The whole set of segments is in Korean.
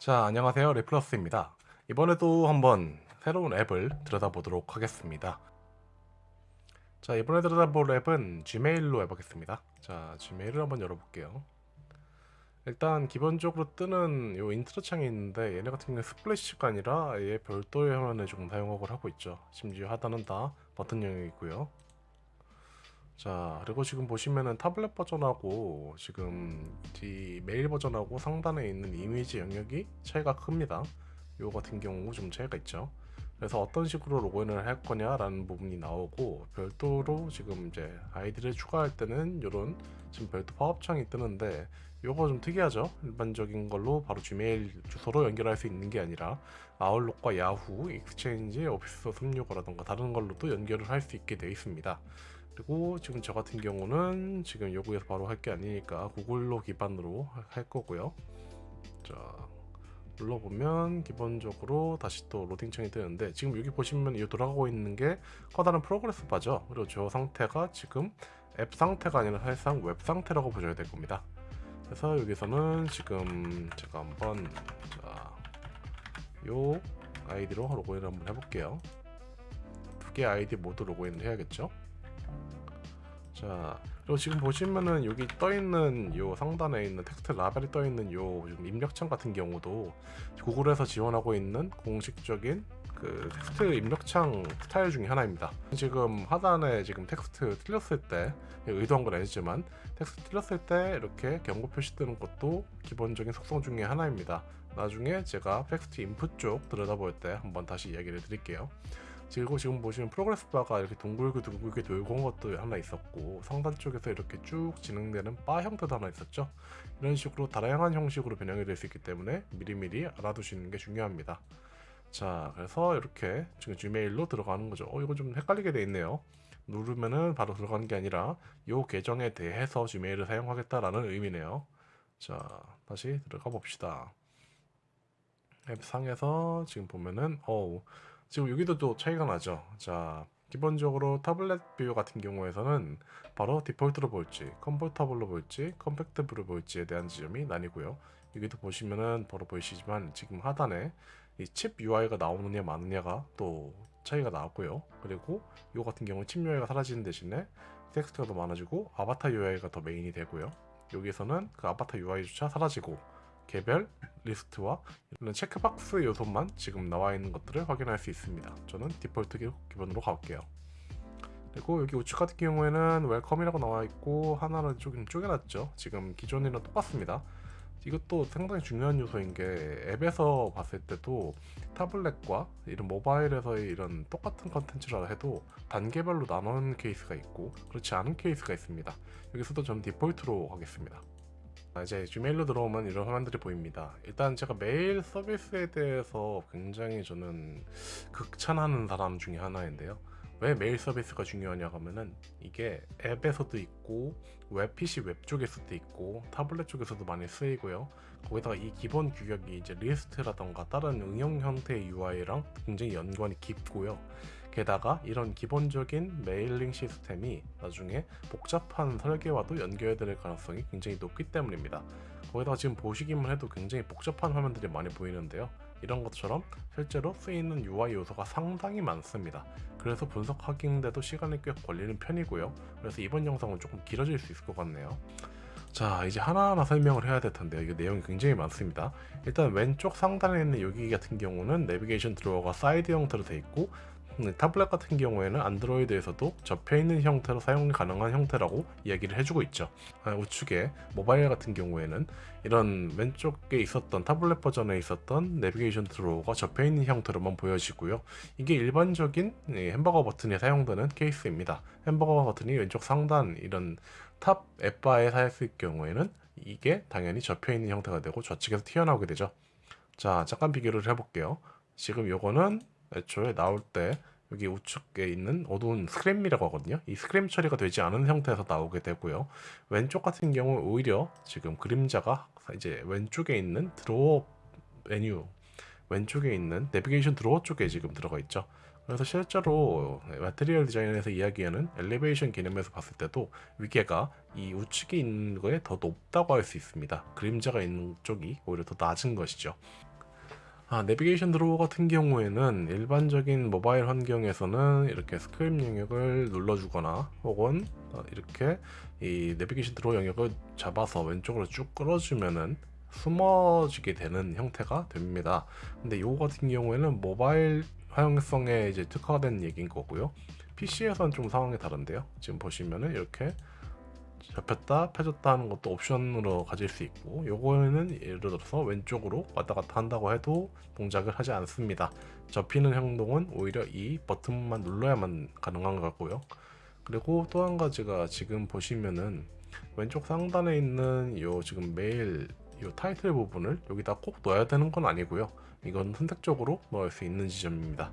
자 안녕하세요. 레플러스입니다. 이번에도 한번 새로운 앱을 들여다보도록 하겠습니다. 자 이번에 들여다볼 앱은 gmail로 해보겠습니다. 자 gmail을 한번 열어볼게요. 일단 기본적으로 뜨는 요 인트로 창이 있는데 얘네 같은 경우는 splash가 아니라 아예 별도의 화면을 조금 사용을 하고 있죠. 심지어 하단은 다 버튼형이고요 자 그리고 지금 보시면은 타블렛 버전하고 지금 이 메일 버전하고 상단에 있는 이미지 영역이 차이가 큽니다. 요 같은 경우 좀 차이가 있죠. 그래서 어떤 식으로 로그인을 할 거냐 라는 부분이 나오고 별도로 지금 이제 아이디를 추가할 때는 이런 지금 별도 팝업창이 뜨는데 요거 좀 특이하죠? 일반적인 걸로 바로 지메일 주소로 연결할 수 있는 게 아니라 아웃룩과 야후, 익스체인지, 오피스 365라던가 다른 걸로도 연결을 할 수 있게 되어 있습니다 그리고 지금 저 같은 경우는 지금 여기에서 바로 할 게 아니니까 구글로 기반으로 할 거고요. 자 눌러보면 기본적으로 다시 또 로딩창이 뜨는데 지금 여기 보시면 이 돌아가고 있는 게 커다란 progress bar죠? 그리고 저 상태가 지금 앱 상태가 아니라 사실상 웹 상태라고 보셔야 될 겁니다. 그래서 여기서는 지금 제가 한번 자, 요 아이디로 로그인을 한번 해볼게요. 두 개 아이디 모두 로그인을 해야겠죠 자 그리고 지금 보시면은 여기 떠있는 요 상단에 있는 텍스트 라벨이 떠있는 요 입력창 같은 경우도 구글에서 지원하고 있는 공식적인 그 텍스트 입력창 스타일 중에 하나입니다. 지금 하단에 지금 텍스트 틀렸을 때 의도한 건 아니지만 텍스트 틀렸을 때 이렇게 경고 표시 뜨는 것도 기본적인 속성 중에 하나입니다. 나중에 제가 텍스트 인풋 쪽 들여다볼 때 한번 다시 이야기를 드릴게요 그리고 지금 보시면 progress bar가 이렇게 둥글게 둥글게 돌고 온 것도 하나 있었고 상단 쪽에서 이렇게 쭉 진행되는 바 형태도 하나 있었죠? 이런 식으로 다양한 형식으로 변형이 될 수 있기 때문에 미리미리 알아두시는 게 중요합니다. 자 그래서 이렇게 지금 gmail로 들어가는 거죠. 어 이거 좀 헷갈리게 돼 있네요. 누르면은 바로 들어가는 게 아니라 이 계정에 대해서 gmail을 사용하겠다라는 의미네요. 자 다시 들어가 봅시다. 앱 상에서 지금 보면은 어우 지금 여기도 또 차이가 나죠. 자 기본적으로 타블렛 view 같은 경우에서는 바로 디폴트로 볼지 comfortable로 볼지 compact로 볼지에 대한 지점이 나뉘고요. 여기도 보시면은 바로 보이시지만 지금 하단에 이 칩 UI가 나오느냐 마느냐가 또 차이가 나왔고요. 그리고 이거 같은 경우는 칩 UI가 사라지는 대신에 텍스트가 더 많아지고 아바타 UI가 더 메인이 되고요. 여기서는 그 아바타 UI조차 사라지고 개별 리스트와 이런 체크박스 요소만 지금 나와 있는 것들을 확인할 수 있습니다. 저는 디폴트 기본으로 가볼게요. 그리고 여기 우측 같은 경우에는 welcome이라고 나와 있고 하나는 조금 쪼개놨죠. 지금 기존이랑 똑같습니다. 이것도 상당히 중요한 요소인 게 앱에서 봤을 때도 타블렛과 이런 모바일에서의 이런 똑같은 컨텐츠라 해도 단계별로 나누는 케이스가 있고 그렇지 않은 케이스가 있습니다. 여기서도 저는 디폴트로 하겠습니다. 아, 이제 gmail로 들어오면 이런 화면들이 보입니다. 일단 제가 메일 서비스에 대해서 굉장히 저는 극찬하는 사람 중에 하나인데요. 왜 메일 서비스가 중요하냐 하면은 이게 앱에서도 있고 웹 PC 웹 쪽에서도 있고 타블렛 쪽에서도 많이 쓰이고요. 거기다가 이 기본 규격이 이제 리스트라던가 다른 응용 형태의 UI랑 굉장히 연관이 깊고요 게다가 이런 기본적인 mailing 시스템이 나중에 복잡한 설계와도 연결될 가능성이 굉장히 높기 때문입니다. 거기다가 지금 보시기만 해도 굉장히 복잡한 화면들이 많이 보이는데요. 이런 것처럼 실제로 쓰이는 UI 요소가 상당히 많습니다. 그래서 분석하는데도 시간이 꽤 걸리는 편이고요. 그래서 이번 영상은 조금 길어질 수 있을 것 같네요. 자 이제 하나하나 설명을 해야 될 텐데요 이게 내용이 굉장히 많습니다 일단 왼쪽 상단에 있는 여기 같은 경우는 navigation drawer가 사이드 형태로 되어 있고 네, 타블렛 같은 경우에는 안드로이드에서도 접혀있는 형태로 사용 가능한 형태라고 이야기를 해주고 있죠. 아, 우측에 모바일 같은 경우에는 이런 왼쪽에 있었던 타블렛 버전에 있었던 navigation drawer가 접혀있는 형태로만 보여지고요. 이게 일반적인 예, 햄버거 버튼에 사용되는 케이스입니다. 햄버거 버튼이 왼쪽 상단 이런 top app bar에 사용했을 경우에는 이게 당연히 접혀있는 형태가 되고 좌측에서 튀어나오게 되죠. 자 잠깐 비교를 해볼게요. 지금 요거는 애초에 나올 때 여기 우측에 있는 어두운 scrim이라고 하거든요. 이 scrim 처리가 되지 않은 형태에서 나오게 되고요. 왼쪽 같은 경우 오히려 지금 그림자가 이제 왼쪽에 있는 drawer 메뉴 왼쪽에 있는 navigation drawer 쪽에 지금 들어가 있죠. 그래서 실제로 material design에서 이야기하는 elevation 개념에서 봤을 때도 위계가 이 우측에 있는 거에 더 높다고 할 수 있습니다. 그림자가 있는 쪽이 오히려 더 낮은 것이죠 아, navigation drawer 같은 경우에는 일반적인 모바일 환경에서는 이렇게 scrim 영역을 눌러주거나 혹은 어, 이렇게 이 navigation drawer 영역을 잡아서 왼쪽으로 쭉 끌어주면은 숨어지게 되는 형태가 됩니다. 근데 이거 같은 경우에는 모바일 사용성에 이제 특화된 얘기인 거고요. PC에서는 좀 상황이 다른데요. 지금 보시면은 이렇게 접혔다 펴졌다 하는 것도 옵션으로 가질 수 있고 요거는 예를 들어서 왼쪽으로 왔다 갔다 한다고 해도 동작을 하지 않습니다. 접히는 행동은 오히려 이 버튼만 눌러야만 가능한 거고요. 그리고 또 한 가지가 지금 보시면은 왼쪽 상단에 있는 요 지금 메일 요 타이틀 부분을 여기다 꼭 넣어야 되는 건 아니고요. 이건 선택적으로 넣을 수 있는 지점입니다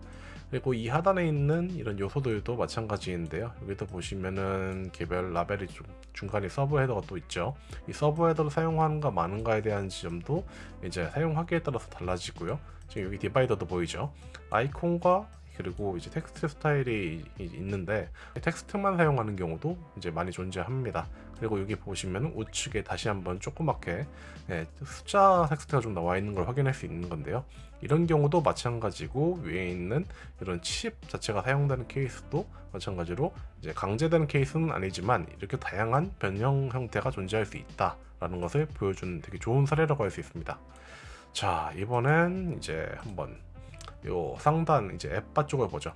그리고 이 하단에 있는 이런 요소들도 마찬가지인데요. 여기도 보시면은 개별 라벨이 좀 중간에 sub header가 또 있죠. 이 sub header를 사용하는가 마는가에 대한 지점도 이제 사용하기에 따라서 달라지고요. 지금 여기 divider도 보이죠? 아이콘과 그리고 이제 텍스트 스타일이 있는데 텍스트만 사용하는 경우도 이제 많이 존재합니다. 그리고 여기 보시면 우측에 다시 한번 조그맣게 네, 숫자 텍스트가 좀 나와 있는 걸 확인할 수 있는 건데요. 이런 경우도 마찬가지고 위에 있는 이런 칩 자체가 사용되는 케이스도 마찬가지로 이제 강제되는 케이스는 아니지만 이렇게 다양한 변형 형태가 존재할 수 있다 라는 것을 보여주는 되게 좋은 사례라고 할 수 있습니다. 자 이번엔 이제 한번 요 상단 이제 앱바 쪽을 보죠.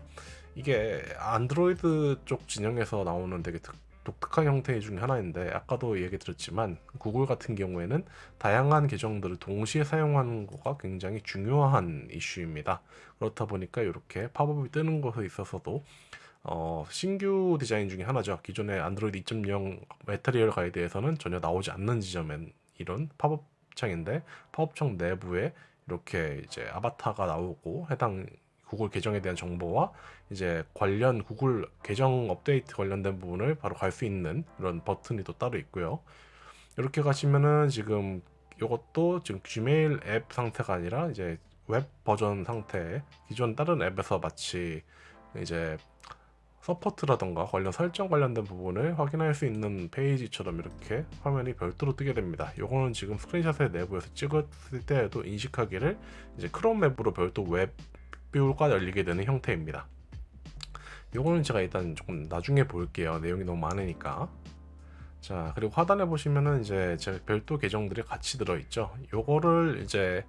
이게 안드로이드 쪽 진영에서 나오는 되게 특, 독특한 형태 중에 하나인데 아까도 얘기 드렸지만 구글 같은 경우에는 다양한 계정들을 동시에 사용하는 거가 굉장히 중요한 이슈입니다. 그렇다 보니까 이렇게 팝업이 뜨는 것에 있어서도 어, 신규 디자인 중에 하나죠. 기존의 안드로이드 2.0 material 가이드에서는 전혀 나오지 않는 지점인 이런 팝업 창인데 팝업 창 내부에 이렇게 이제 아바타가 나오고 해당 구글 계정에 대한 정보와 이제 관련 구글 계정 업데이트 관련된 부분을 바로 갈 수 있는 그런 버튼이 또 따로 있고요. 이렇게 가시면은 지금 이것도 지금 지메일 앱 상태가 아니라 이제 웹 버전 상태 기존 다른 앱에서 마치 이제 support라던가 관련 설정 관련된 부분을 확인할 수 있는 페이지처럼 이렇게 화면이 별도로 뜨게 됩니다. 요거는 지금 스크린샷의 내부에서 찍었을 때에도 인식하기를 이제 크롬 앱으로 별도 web view가 열리게 되는 형태입니다. 요거는 제가 일단 조금 나중에 볼게요. 내용이 너무 많으니까. 자, 그리고 하단에 보시면은 이제 제 별도 계정들이 같이 들어있죠. 요거를 이제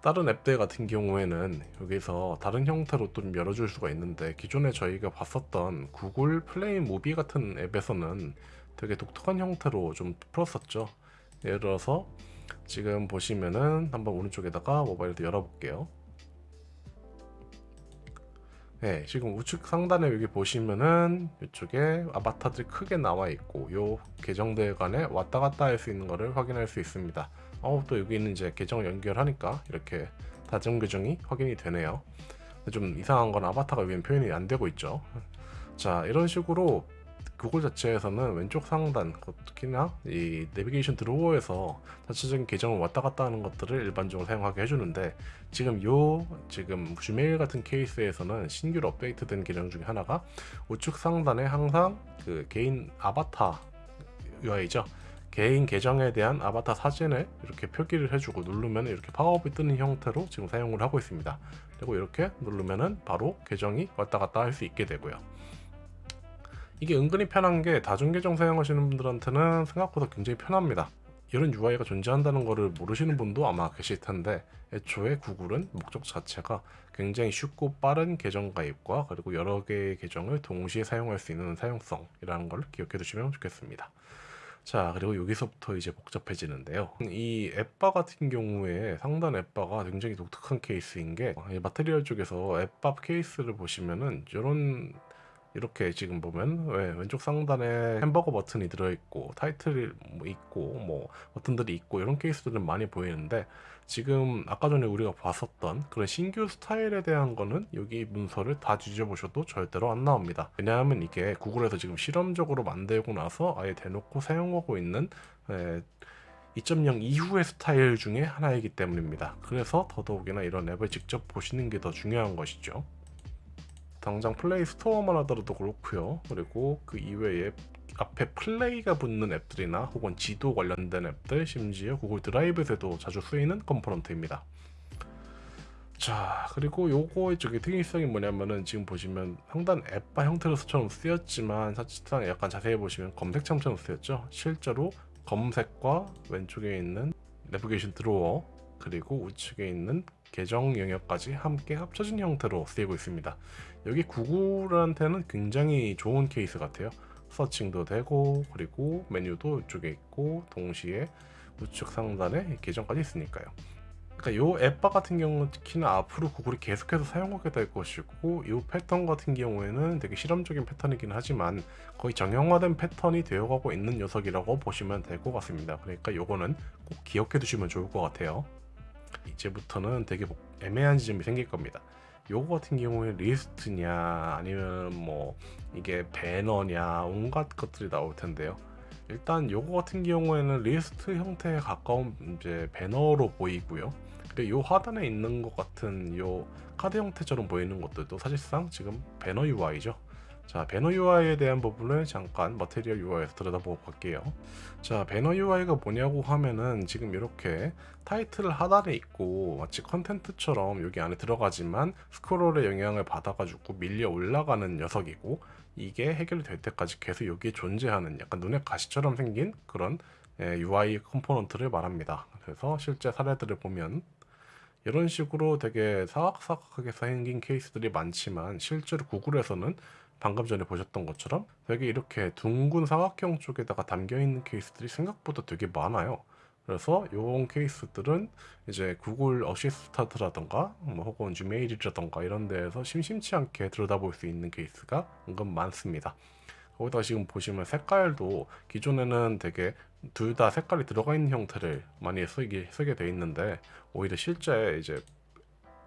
다른 앱들 같은 경우에는 여기서 다른 형태로 또좀 열어줄 수가 있는데 기존에 저희가 봤었던 구글 플레이 무비 같은 앱에서는 되게 독특한 형태로 좀 풀었었죠 예를 들어서 지금 보시면은 한번 오른쪽에다가 모바일도 열어볼게요 네, 지금 우측 상단에 여기 보시면은 이쪽에 아바타들이 크게 나와 있고 요 계정들 간에 왔다 갔다 할 수 있는 것을 확인할 수 있습니다. 어, 또 여기 있는 이제 계정을 연결하니까 이렇게 다중 계정이 확인이 되네요. 좀 이상한 건 아바타가 위에 표현이 안 되고 있죠. 자, 이런 식으로 구글 자체에서는 왼쪽 상단 특히나 이 내비게이션 드로워에서 자체적인 계정을 왔다 갔다 하는 것들을 일반적으로 사용하게 해주는데 지금 요 지금 지메일 같은 케이스에서는 신규로 업데이트된 계정 중에 하나가 우측 상단에 항상 그 개인 아바타 UI죠? 개인 계정에 대한 아바타 사진을 이렇게 표기를 해주고 누르면 이렇게 팝업이 뜨는 형태로 지금 사용을 하고 있습니다. 그리고 이렇게 누르면은 바로 계정이 왔다 갔다 할 수 있게 되고요 이게 은근히 편한 게 다중계정 사용하시는 분들한테는 생각보다 굉장히 편합니다. 이런 UI가 존재한다는 것을 모르시는 분도 아마 계실 텐데 애초에 구글은 목적 자체가 굉장히 쉽고 빠른 계정 가입과 그리고 여러 개의 계정을 동시에 사용할 수 있는 사용성이라는 걸 기억해 두시면 좋겠습니다. 자 그리고 여기서부터 이제 복잡해지는데요 이 앱바 같은 경우에 상단 앱바가 굉장히 독특한 케이스인 게 마테리얼 쪽에서 앱바 케이스를 보시면은 이런 이렇게 지금 보면 왜 왼쪽 상단에 햄버거 버튼이 들어있고 타이틀이 뭐 있고 뭐 버튼들이 있고 이런 케이스들은 많이 보이는데 지금 아까 전에 우리가 봤었던 그런 신규 스타일에 대한 거는 여기 문서를 다 뒤져보셔도 절대로 안 나옵니다. 왜냐하면 이게 구글에서 지금 실험적으로 만들고 나서 아예 대놓고 사용하고 있는 2.0 이후의 스타일 중에 하나이기 때문입니다. 그래서 더더욱이나 이런 앱을 직접 보시는 게 더 중요한 것이죠 당장 플레이 스토어만 하더라도 그렇고요. 그리고 그 이외에 앞에 플레이가 붙는 앱들이나 혹은 지도 관련된 앱들 심지어 구글 드라이브에서도 자주 쓰이는 component입니다. 자 그리고 요거의 저기 특이성이 뭐냐면은 지금 보시면 상단 app bar 형태로서처럼 쓰였지만 사실상 약간 자세히 보시면 검색창처럼 쓰였죠. 실제로 검색과 왼쪽에 있는 내비게이션 드로어 그리고 우측에 있는 계정 영역까지 함께 합쳐진 형태로 쓰이고 있습니다 여기 구글한테는 굉장히 좋은 케이스 같아요 서칭도 되고 그리고 메뉴도 이쪽에 있고 동시에 우측 상단에 계정까지 있으니까요 그러니까 요 앱바 같은 경우는 특히나 앞으로 구글이 계속해서 사용하게 될 것이고 이 패턴 같은 경우에는 되게 실험적인 패턴이긴 하지만 거의 정형화된 패턴이 되어가고 있는 녀석이라고 보시면 될 것 같습니다. 그러니까 요거는 꼭 기억해 두시면 좋을 것 같아요. 이제부터는 되게 애매한 지점이 생길 겁니다. 요거 같은 경우에 리스트냐 아니면 뭐 이게 배너냐 온갖 것들이 나올 텐데요. 일단 요거 같은 경우에는 리스트 형태에 가까운 이제 배너로 보이고요. 요 하단에 있는 것 같은 요 카드 형태처럼 보이는 것들도 사실상 지금 배너 UI죠. 자, 배너 UI에 대한 부분을 잠깐 Material UI에서 들여다보고 갈게요. 자, 배너 UI가 뭐냐고 하면은 지금 이렇게 타이틀 하단에 있고 마치 content처럼 여기 안에 들어가지만 스크롤의 영향을 받아가지고 밀려 올라가는 녀석이고 이게 해결이 될 때까지 계속 여기에 존재하는 약간 눈에 가시처럼 생긴 그런 UI 컴포넌트를 말합니다. 그래서 실제 사례들을 보면 이런 식으로 되게 사각사각하게 생긴 케이스들이 많지만 실제로 구글에서는 방금 전에 보셨던 것처럼 되게 이렇게 둥근 사각형 쪽에다가 담겨 있는 케이스들이 생각보다 되게 많아요. 그래서 이런 케이스들은 이제 구글 어시스턴트라던가 뭐 혹은 지메일이라던가 이런 데에서 심심치 않게 들여다볼 수 있는 케이스가 은근 많습니다. 거기다 지금 보시면 색깔도 기존에는 되게 둘 다 색깔이 들어가 있는 형태를 많이 쓰게, 쓰게 돼 있는데 오히려 실제 이제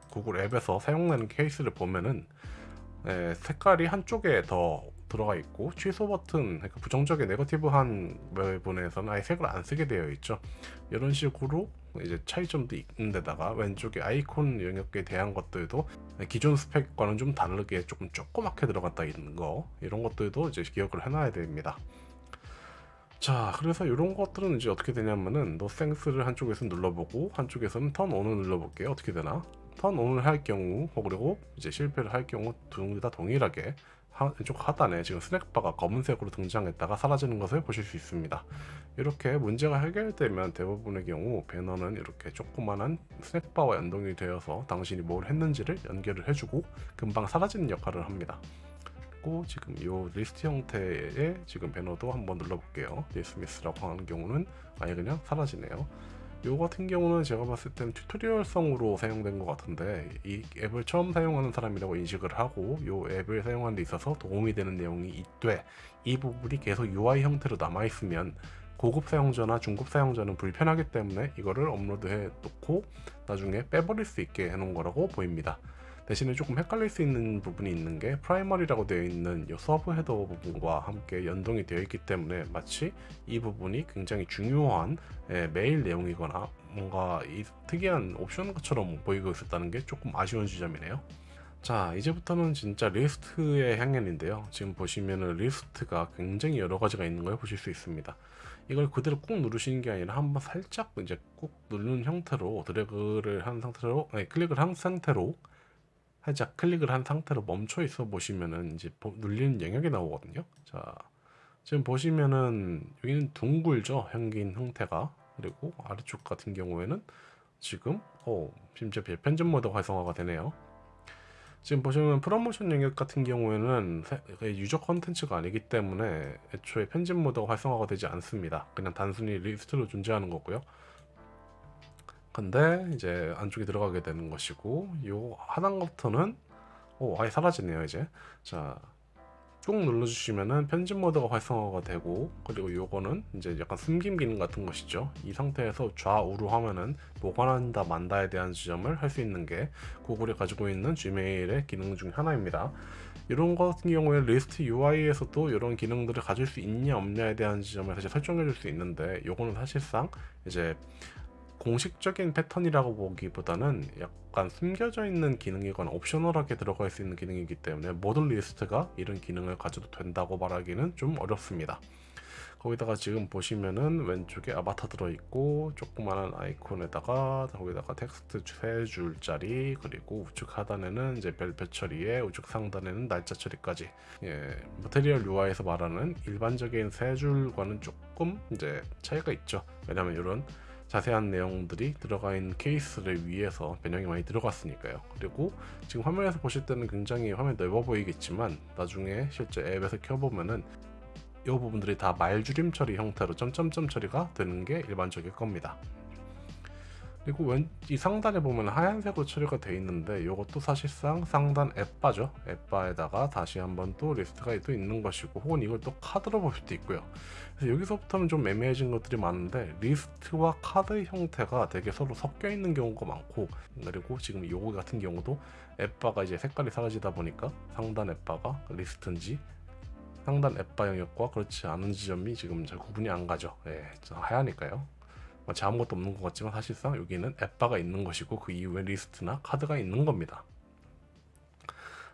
구글 앱에서 사용되는 케이스를 보면은 에, 색깔이 한쪽에 더 들어가 있고 취소 버튼 그러니까 부정적인 네거티브한 부분에서는 아예 색을 안 쓰게 되어 있죠. 이런 식으로 이제 차이점도 있는 데다가 왼쪽에 아이콘 영역에 대한 것들도 기존 스펙과는 좀 다르게 조금 조그맣게 들어갔다 있는 거 이런 것들도 이제 기억을 해놔야 됩니다. 자 그래서 이런 것들은 이제 어떻게 되냐면은 노생스를 한쪽에서 눌러보고 한쪽에서는 턴 온을 눌러볼게요. 어떻게 되나 turn on을 할 경우 그리고 이제 실패를 할 경우 둘다 동일하게 왼쪽 하단에 지금 snackbar가 검은색으로 등장했다가 사라지는 것을 보실 수 있습니다. 이렇게 문제가 해결되면 대부분의 경우 배너는 이렇게 조그만한 snackbar와 연동이 되어서 당신이 뭘 했는지를 연결을 해주고 금방 사라지는 역할을 합니다. 그리고 지금 이 리스트 형태의 지금 배너도 한번 눌러볼게요. dismiss라고 하는 경우는 아예 그냥 사라지네요. 요 같은 경우는 제가 봤을 때는 tutorial성으로 사용된 것 같은데 이 앱을 처음 사용하는 사람이라고 인식을 하고 요 앱을 사용하는 데 있어서 도움이 되는 내용이 있되 이 부분이 계속 UI 형태로 남아있으면 고급 사용자나 중급 사용자는 불편하기 때문에 이거를 업로드해 놓고 나중에 빼버릴 수 있게 해 놓은 거라고 보입니다. 대신에 조금 헷갈릴 수 있는 부분이 있는 게 primary라고 되어 있는 이 sub header 부분과 함께 연동이 되어 있기 때문에 마치 이 부분이 굉장히 중요한 예, 메일 내용이거나 뭔가 이 특이한 옵션 것처럼 보이고 있었다는 게 조금 아쉬운 지점이네요. 자 이제부터는 진짜 리스트의 향연인데요 지금 보시면은 리스트가 굉장히 여러 가지가 있는 걸 보실 수 있습니다 이걸 그대로 꾹 누르시는 게 아니라 한번 살짝 이제 꾹 누르는 형태로 드래그를 한 상태로 아니, 클릭을 한 상태로 살짝 클릭을 한 상태로 멈춰 있어 보시면은 이제 눌리는 영역이 나오거든요. 자, 지금 보시면은 여기는 둥글죠. 생긴 형태가. 그리고 아래쪽 같은 경우에는 지금 어, 심지어 편집 모드 활성화가 되네요. 지금 보시면 프로모션 영역 같은 경우에는 유저 컨텐츠가 아니기 때문에 애초에 편집 모드가 활성화가 되지 않습니다. 그냥 단순히 리스트로 존재하는 거고요. 근데 이제 안쪽에 들어가게 되는 것이고 요 하단부터는 오 아예 사라지네요 이제. 자쭉 눌러주시면은 편집 모드가 활성화가 되고 그리고 요거는 이제 약간 숨김 기능 같은 것이죠. 이 상태에서 좌우로 하면은 보관한다 만다에 대한 지점을 할 수 있는 게 구글이 가지고 있는 지메일의 기능 중 하나입니다. 이런 것 같은 경우에 리스트 UI에서도 이런 기능들을 가질 수 있냐 없냐에 대한 지점을 사실 설정해 줄 수 있는데 요거는 사실상 이제 공식적인 패턴이라고 보기보다는 약간 숨겨져 있는 기능이거나 optional하게 들어갈 수 있는 기능이기 때문에 모든 리스트가 이런 기능을 가져도 된다고 말하기는 좀 어렵습니다. 거기다가 지금 보시면은 왼쪽에 아바타 들어있고 조그마한 아이콘에다가 거기다가 텍스트 세 줄짜리 그리고 우측 하단에는 이제 별표 처리에 우측 상단에는 날짜 처리까지 예, 모테리얼 UI에서 말하는 일반적인 세 줄과는 조금 이제 차이가 있죠 왜냐면 이런 자세한 내용들이 들어가 있는 케이스를 위해서 변형이 많이 들어갔으니까요 그리고 지금 화면에서 보실 때는 굉장히 화면이 넓어 보이겠지만 나중에 실제 앱에서 켜보면은 이 부분들이 다 말줄임 처리 형태로 점점점 처리가 되는 게 일반적일 겁니다. 그리고 왼, 이 상단에 보면 하얀색으로 처리가 되어 있는데 이것도 사실상 상단 앱바죠. 앱바에다가 다시 한번 또 리스트가 또 있는 것이고 혹은 이걸 또 카드로 볼 수도 있고요. 그래서 여기서부터는 좀 애매해진 것들이 많은데 리스트와 카드 형태가 되게 서로 섞여 있는 경우가 많고 그리고 지금 요거 같은 경우도 app bar가 이제 색깔이 사라지다 보니까 상단 app bar가 리스트인지 상단 app bar 영역과 그렇지 않은 지점이 지금 잘 구분이 안 가죠. 예, 하야니까요. 마치 아무것도 없는 것 같지만 사실상 여기는 app bar가 있는 것이고 그 이후에 리스트나 카드가 있는 겁니다.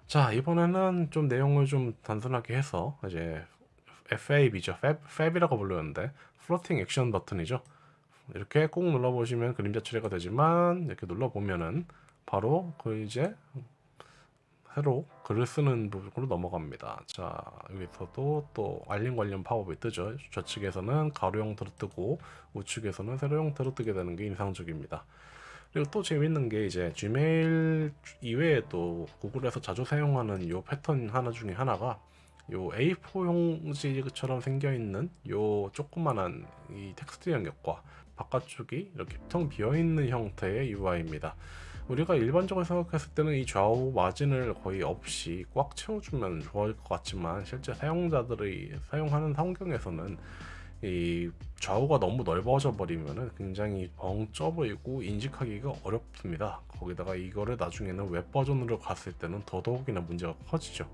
자 이번에는 좀 내용을 좀 단순하게 해서 이제 FAB죠. FAB, FAB이라고 불르는데 floating action button이죠. 이렇게 꼭 눌러보시면 그림자 처리가 되지만 이렇게 눌러보면은 바로 그 이제 새로 글을 쓰는 부분으로 넘어갑니다. 자 여기서도 또 알림 관련 팝업이 뜨죠. 좌측에서는 가로 형태로 뜨고 우측에서는 세로 형태로 뜨게 되는 게 인상적입니다. 그리고 또 재밌는 게 이제 Gmail 이외에 또 구글에서 자주 사용하는 요 패턴 하나 중에 하나가 요 A4 용지처럼 생겨 있는 요 조그만한 이 텍스트 영역과 바깥쪽이 이렇게 텅 비어 있는 형태의 UI입니다. 우리가 일반적으로 생각했을 때는 이 좌우 마진을 거의 없이 꽉 채워주면 좋을 것 같지만 실제 사용자들이 사용하는 환경에서는 이 좌우가 너무 넓어져 버리면 굉장히 벙쪄 보이고 인식하기가 어렵습니다. 거기다가 이거를 나중에는 웹 버전으로 갔을 때는 더더욱이나 문제가 커지죠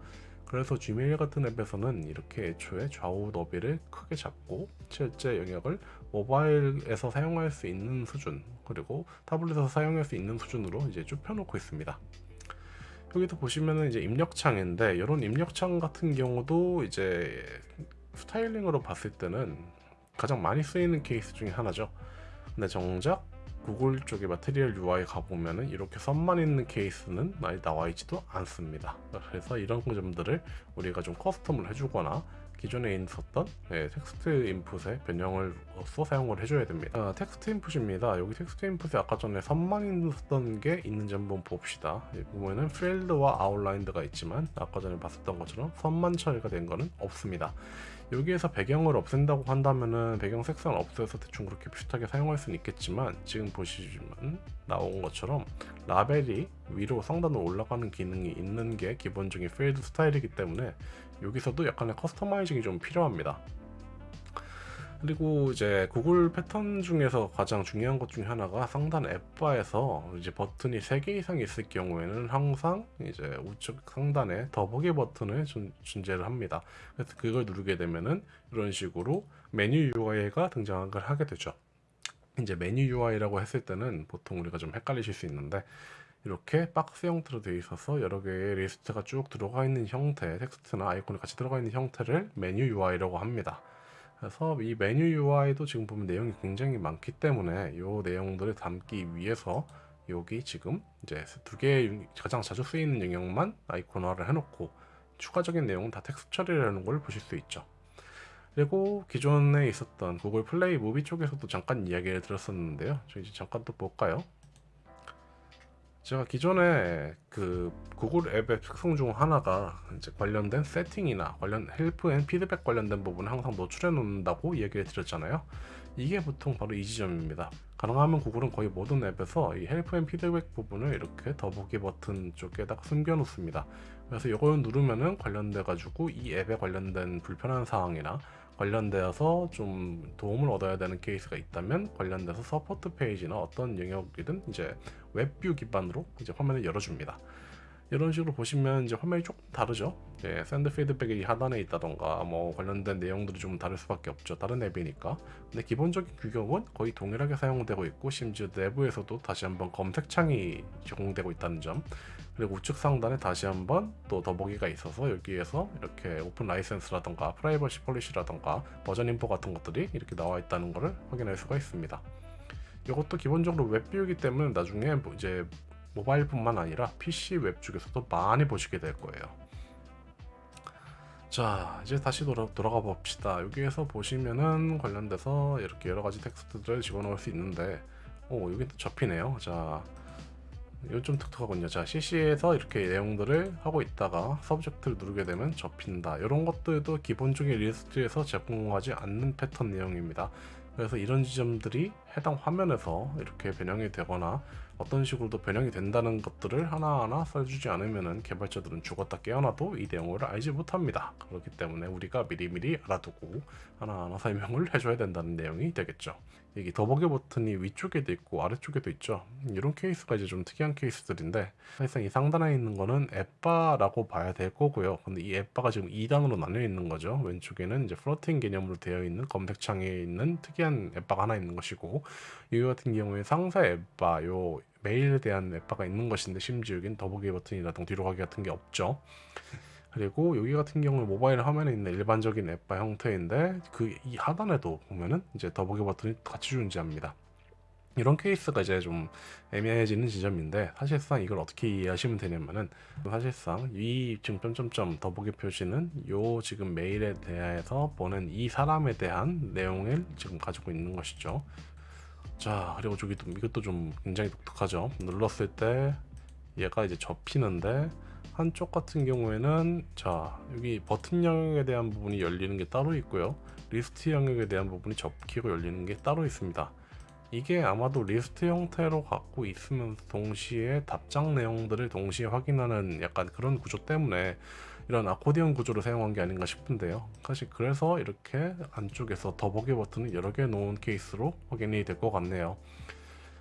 그래서 Gmail 같은 앱에서는 이렇게 애초에 좌우 너비를 크게 잡고 실제 영역을 모바일에서 사용할 수 있는 수준 그리고 타블렛에서 사용할 수 있는 수준으로 이제 좁혀놓고 있습니다. 여기도 보시면은 이제 입력창인데 이런 입력창 같은 경우도 이제 스타일링으로 봤을 때는 가장 많이 쓰이는 케이스 중에 하나죠. 근데 정작 구글 쪽의 마테리얼 UI 가보면은 이렇게 선만 있는 케이스는 많이 나와 있지도 않습니다. 그래서 이런 점들을 우리가 좀 커스텀을 해주거나 기존에 있었던 네, text input의 변형을 써 사용을 해줘야 됩니다. 아, text input입니다. 여기 text input에 아까 전에 선만 있었던 게 있는지 한번 봅시다. 보면은 filled와 outlined가 있지만 아까 전에 봤었던 것처럼 선만 처리가 된 거는 없습니다. 여기에서 배경을 없앤다고 한다면은 배경 색상을 없애서 대충 그렇게 비슷하게 사용할 수는 있겠지만 지금 보시면 나온 것처럼 라벨이 위로 상단으로 올라가는 기능이 있는 게 기본적인 필드 스타일이기 때문에 여기서도 약간의 customizing이 좀 필요합니다. 그리고 이제 구글 패턴 중에서 가장 중요한 것 중에 하나가 상단 app bar에서 이제 버튼이 3개 이상 있을 경우에는 항상 이제 우측 상단에 더보기 버튼을 준, 존재를 합니다. 그래서 그걸 누르게 되면은 이런 식으로 메뉴 UI가 등장을 하게 되죠. 이제 메뉴 UI라고 했을 때는 보통 우리가 좀 헷갈리실 수 있는데 이렇게 박스 형태로 되어 있어서 여러 개의 리스트가 쭉 들어가 있는 형태 텍스트나 아이콘이 같이 들어가 있는 형태를 메뉴 UI라고 합니다. 그래서 이 메뉴 UI도 지금 보면 내용이 굉장히 많기 때문에 이 내용들을 담기 위해서 여기 지금 이제 두 개의 가장 자주 쓰이는 영역만 아이콘화를 해놓고 추가적인 내용은 다 텍스트 처리라는 걸 보실 수 있죠. 그리고 기존에 있었던 Google Play Movie 쪽에서도 잠깐 이야기를 들었었는데요. 저 이제 잠깐 또 볼까요? 제가 기존에 그 구글 앱의 특성 중 하나가 이제 관련된 세팅이나 관련 help and feedback 관련된 부분을 항상 노출해 놓는다고 얘기를 드렸잖아요. 이게 보통 바로 이 지점입니다. 가능하면 구글은 거의 모든 앱에서 이 help and feedback 부분을 이렇게 더보기 버튼 쪽에다가 숨겨 놓습니다. 그래서 이걸 누르면은 관련돼 가지고 이 앱에 관련된 불편한 사항이나 관련되어서 좀 도움을 얻어야 되는 케이스가 있다면 관련돼서 support page나 어떤 영역이든 이제 web view 기반으로 이제 화면을 열어줍니다. 이런 식으로 보시면 이제 화면이 조금 다르죠. 예, send feedback이 하단에 있다던가 뭐 관련된 내용들이 좀 다를 수밖에 없죠. 다른 앱이니까. 근데 기본적인 규격은 거의 동일하게 사용되고 있고 심지어 내부에서도 다시 한번 검색창이 제공되고 있다는 점 그리고 우측 상단에 다시 한번 또 더보기가 있어서 여기에서 이렇게 open license라던가 privacy policy라던가 version info 같은 것들이 이렇게 나와 있다는 것을 확인할 수가 있습니다. 이것도 기본적으로 web view이기 때문에 나중에 뭐 이제 모바일 뿐만 아니라 PC 웹 쪽에서도 많이 보시게 될 거예요. 자 이제 다시 돌아, 돌아가 봅시다 여기에서 보시면은 관련돼서 이렇게 여러가지 텍스트들을 집어넣을 수 있는데 오 여기 또 접히네요 자 좀 독특하군요 자 CC에서 이렇게 내용들을 하고 있다가 subject를 누르게 되면 접힌다 이런 것들도 기본적인 리스트에서 제공하지 않는 패턴 내용입니다 그래서 이런 지점들이 해당 화면에서 이렇게 변형이 되거나 어떤 식으로도 변형이 된다는 것들을 하나하나 써주지 않으면 개발자들은 죽었다 깨어나도 이 내용을 알지 못합니다. 그렇기 때문에 우리가 미리미리 알아두고 하나하나 설명을 해줘야 된다는 내용이 되겠죠. 여기 더보기 버튼이 위쪽에도 있고 아래쪽에도 있죠. 이런 케이스가 이제 좀 특이한 케이스들인데 사실상 이 상단에 있는 거는 app bar라고 봐야 될 거고요. 근데 이 app bar가 지금 2단으로 나뉘어 있는 거죠. 왼쪽에는 이제 floating 개념으로 되어 있는 검색창에 있는 특이한 app bar가 하나 있는 것이고 이 같은 경우에 상세 app bar 요 메일에 대한 app bar가 있는 것인데 심지어 여긴 더보기 버튼이라든가 뒤로 가기 같은 게 없죠. 그리고 여기 같은 경우는 모바일 화면에 있는 일반적인 앱바 형태인데 그 이 하단에도 보면은 이제 더보기 버튼이 같이 존재합니다. 이런 케이스가 이제 좀 애매해지는 지점인데 사실상 이걸 어떻게 이해하시면 되냐면은 사실상 이 지금 점점점 더보기 표시는 요 지금 메일에 대해서 보낸 이 사람에 대한 내용을 지금 가지고 있는 것이죠. 자 그리고 저기도 이것도 좀 굉장히 독특하죠. 눌렀을 때 얘가 이제 접히는데 한쪽 같은 경우에는 자 여기 버튼 영역에 대한 부분이 열리는 게 따로 있고요. 리스트 영역에 대한 부분이 접히고 열리는 게 따로 있습니다. 이게 아마도 리스트 형태로 갖고 있으면 동시에 답장 내용들을 동시에 확인하는 약간 그런 구조 때문에 이런 아코디언 구조를 사용한 게 아닌가 싶은데요. 사실 그래서 이렇게 안쪽에서 더보기 버튼을 여러 개 놓은 케이스로 확인이 될 것 같네요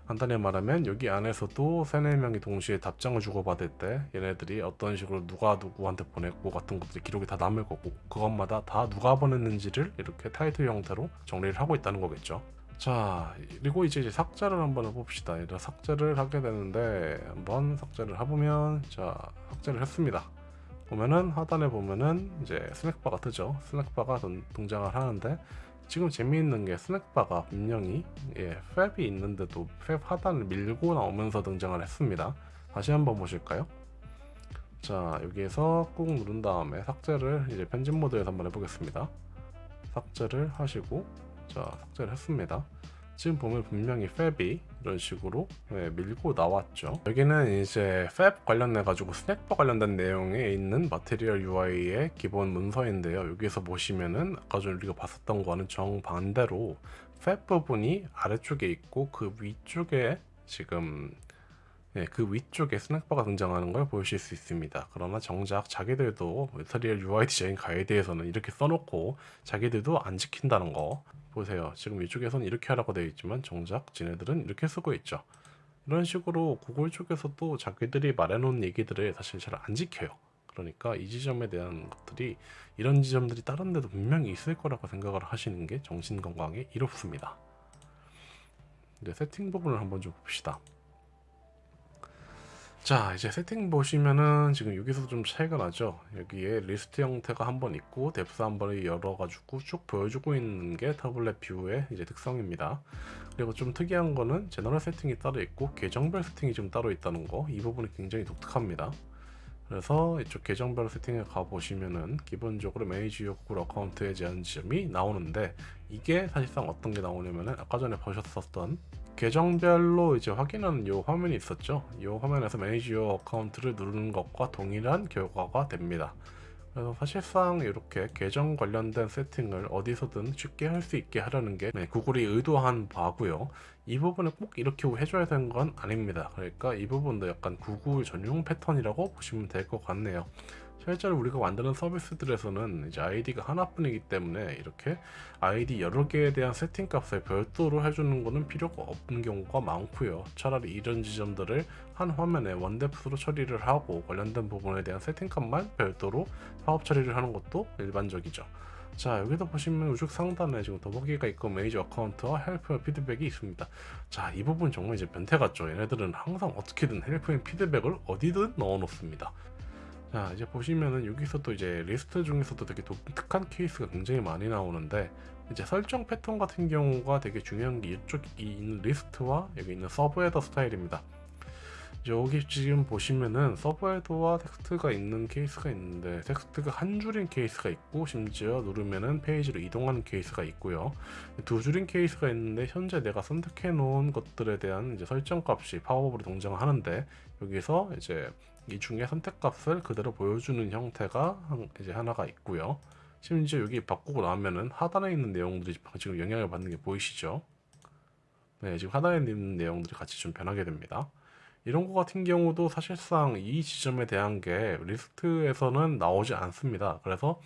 간단히 말하면 여기 안에서도 세네 명이 동시에 답장을 주고받을 때 얘네들이 어떤 식으로 누가 누구한테 보냈고 같은 것들이 기록이 다 남을 거고 그것마다 다 누가 보냈는지를 이렇게 타이틀 형태로 정리를 하고 있다는 거겠죠. 자 그리고 이제 삭제를 한번 해봅시다. 이런 삭제를 하게 되는데 한번 삭제를 해보면 자 삭제를 했습니다. 보면은 하단에 보면은 이제 스낵바가 뜨죠. 스낵바가 동장을 하는데 지금 재미있는 게 스낵바가 분명히 예, 팹이 있는데도 팹 하단을 밀고 나오면서 등장을 했습니다. 다시 한번 보실까요? 자 여기에서 꾹 누른 다음에 삭제를 이제 편집 모드에서 한번 해보겠습니다. 삭제를 하시고 자 삭제를 했습니다. 지금 보면 분명히 팹이 이런 식으로 네, 밀고 나왔죠. 여기는 이제 팹 관련해 가지고 스낵바 관련된 내용에 있는 마테리얼 UI의 기본 문서인데요. 여기서 보시면은 아까 전에 우리가 봤었던 거는 정반대로 팹 부분이 아래쪽에 있고 그 위쪽에 지금 네, 그 위쪽에 스낵바가 등장하는 걸 보실 수 있습니다. 그러나 정작 자기들도 마테리얼 UI 디자인 가이드에서는 이렇게 써놓고 자기들도 안 지킨다는 거 보세요. 지금 이쪽에서는 이렇게 하라고 되어 있지만 정작 지네들은 이렇게 쓰고 있죠. 이런 식으로 구글 쪽에서도 자기들이 말해놓은 얘기들을 사실 잘 안 지켜요. 그러니까 이 지점에 대한 것들이 이런 지점들이 다른 데도 분명히 있을 거라고 생각을 하시는 게 정신건강에 이롭습니다. 이제 세팅 부분을 한번 좀 봅시다. 자 이제 세팅 보시면은 지금 여기서 좀 차이가 나죠? 여기에 리스트 형태가 한 번 있고 depth 한 번을 열어 가지고 쭉 보여주고 있는 게 tablet view의 이제 특성입니다. 그리고 좀 특이한 거는 general setting이 따로 있고 계정별 세팅이 좀 따로 있다는 거. 이 부분이 굉장히 독특합니다. 그래서 이쪽 계정별 세팅에 가보시면은 기본적으로 Manage your Google Account에 대한 지점이 나오는데 이게 사실상 어떤 게 나오냐면은 아까 전에 보셨었던 계정별로 이제 확인하는 요 화면이 있었죠. 이 화면에서 manage your account를 누르는 것과 동일한 결과가 됩니다. 그래서 사실상 이렇게 계정 관련된 세팅을 어디서든 쉽게 할 수 있게 하려는 게 네, 구글이 의도한 바고요. 이 부분을 꼭 이렇게 해줘야 되는 건 아닙니다. 그러니까 이 부분도 약간 구글 전용 패턴이라고 보시면 될 것 같네요 실제로 우리가 만드는 서비스들에서는 이제 아이디가 하나뿐이기 때문에 이렇게 아이디 여러 개에 대한 세팅 값을 별도로 해주는 것은 필요가 없는 경우가 많고요. 차라리 이런 지점들을 한 화면에 one depth로 처리를 하고 관련된 부분에 대한 세팅 값만 별도로 팝업 처리를 하는 것도 일반적이죠. 자 여기도 보시면 우측 상단에 지금 더보기가 있고 manage account와 help feedback이 있습니다. 자 이 부분 정말 이제 변태 같죠. 얘네들은 항상 어떻게든 help and feedback을 어디든 넣어 놓습니다 자 이제 보시면은 여기서도 이제 리스트 중에서도 되게 독특한 케이스가 굉장히 많이 나오는데 이제 설정 패턴 같은 경우가 되게 중요한 게 이쪽 이 있는 리스트와 여기 있는 sub header 스타일입니다. 여기 지금 보시면은 sub header와 텍스트가 있는 케이스가 있는데 텍스트가 한 줄인 케이스가 있고 심지어 누르면은 페이지로 이동하는 케이스가 있고요. 두 줄인 케이스가 있는데 현재 내가 선택해 놓은 것들에 대한 이제 설정 값이 팝업으로 등장하는데 여기서 이제 이 중에 선택값을 그대로 보여주는 형태가 한- 이제 하나가 있고요. 심지어 여기 바꾸고 나면은 하단에 있는 내용들이 지금 영향을 받는 게 보이시죠? 네, 지금 하단에 있는 내용들이 같이 좀 변하게 됩니다. 이런 거 같은 경우도 사실상 이 지점에 대한 게 리스트에서는 나오지 않습니다. 그래서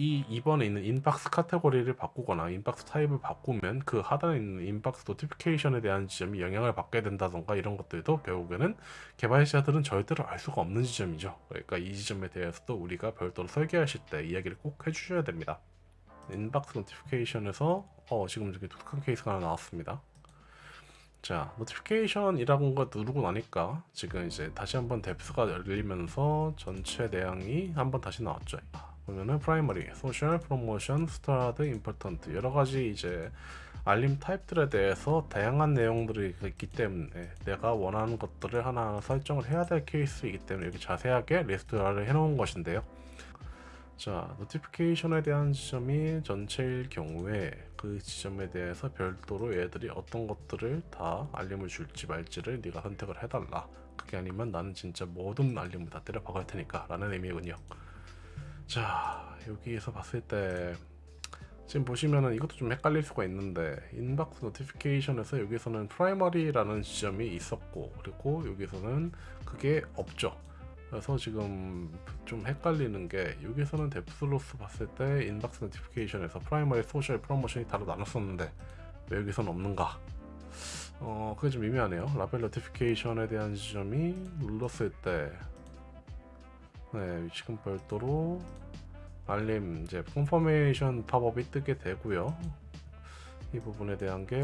이 이번에 있는 inbox 카테고리를 바꾸거나 inbox 타입을 바꾸면 그 하단에 있는 inbox notification에 대한 지점이 영향을 받게 된다던가 이런 것들도 결국에는 개발자들은 절대로 알 수가 없는 지점이죠. 그러니까 이 지점에 대해서도 우리가 별도로 설계하실 때 이야기를 꼭 해주셔야 됩니다. inbox notification에서 어 지금 이렇게 독특한 케이스가 하나 나왔습니다. 자, notification이라는 거 누르고 나니까 지금 이제 다시 한번 depth가 열리면서 전체 내용이 한번 다시 나왔죠. 보면은 primary, social, promotion, starred, important 여러 가지 이제 알림 타입들에 대해서 다양한 내용들이 있기 때문에 내가 원하는 것들을 하나하나 설정을 해야 될 케이스이기 때문에 이렇게 자세하게 리스트화를 해 놓은 것인데요. 자, notification에 대한 지점이 전체일 경우에 그 지점에 대해서 별도로 얘들이 어떤 것들을 다 알림을 줄지 말지를 네가 선택을 해달라. 그게 아니면 나는 진짜 모든 알림을 다 때려 박을 테니까 라는 의미군요. 자, 여기에서 봤을 때 지금 보시면은 이것도 좀 헷갈릴 수가 있는데 inbox notification에서 여기서는 primary라는 지점이 있었고 그리고 여기서는 그게 없죠. 그래서 지금 좀 헷갈리는 게 여기서는 depth로서 봤을 때 inbox notification에서 primary, social, promotion이 따로 나눴었는데 왜 여기서는 없는가? 어 그게 좀 미묘하네요. label notification에 대한 지점이 눌렀을 때 네, 지금 별도로 알림 이제 confirmation 팝업이 뜨게 되고요. 이 부분에 대한 게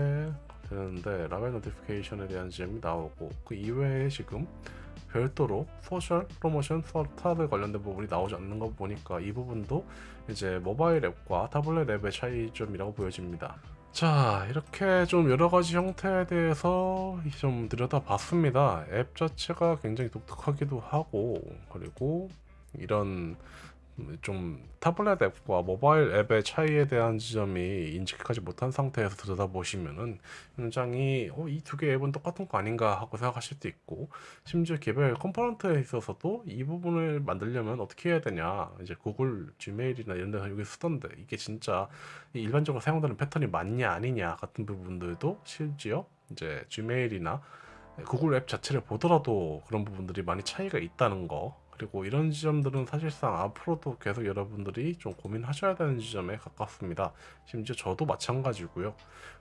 되는데 label notification에 대한 지점이 나오고 그 이외에 지금 별도로 social promotion starred 관련된 부분이 나오지 않는 거 보니까 이 부분도 이제 모바일 앱과 타블렛 앱의 차이점이라고 보여집니다. 자 이렇게 좀 여러 가지 형태에 대해서 좀 들여다봤습니다. 앱 자체가 굉장히 독특하기도 하고 그리고 이런 좀 타블렛 앱과 모바일 앱의 차이에 대한 지점이 인식하지 못한 상태에서 들여다보시면은 굉장히 어, 이 두 개 앱은 똑같은 거 아닌가 하고 생각하실 수도 있고 심지어 개별 component에 있어서도 이 부분을 만들려면 어떻게 해야 되냐 이제 구글 지메일이나 이런 데서 여기 쓰던데 이게 진짜 이 일반적으로 사용되는 패턴이 맞냐 아니냐 같은 부분들도 심지어 이제 지메일이나 구글 앱 자체를 보더라도 그런 부분들이 많이 차이가 있다는 거 그리고 이런 지점들은 사실상 앞으로도 계속 여러분들이 좀 고민하셔야 되는 지점에 가깝습니다. 심지어 저도 마찬가지고요.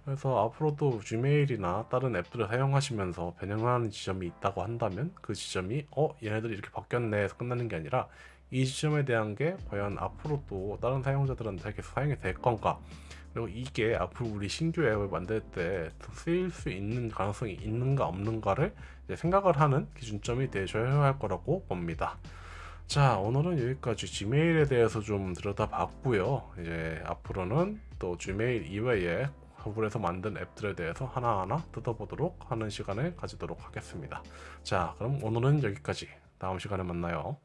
그래서 앞으로도 지메일이나 다른 앱들을 사용하시면서 변형하는 지점이 있다고 한다면 그 지점이 어 얘네들이 이렇게 바뀌었네 해서 끝나는 게 아니라 이 지점에 대한 게 과연 앞으로도 다른 사용자들한테 계속 사용이 될 건가 그리고 이게 앞으로 우리 신규 앱을 만들 때 쓰일 수 있는 가능성이 있는가 없는가를 생각을 하는 기준점이 되셔야 할 거라고 봅니다. 자 오늘은 여기까지 지메일에 대해서 좀 들여다봤고요. 이제 앞으로는 또 지메일 이외에 구글에서 만든 앱들에 대해서 하나하나 뜯어보도록 하는 시간을 가지도록 하겠습니다. 자 그럼 오늘은 여기까지 다음 시간에 만나요.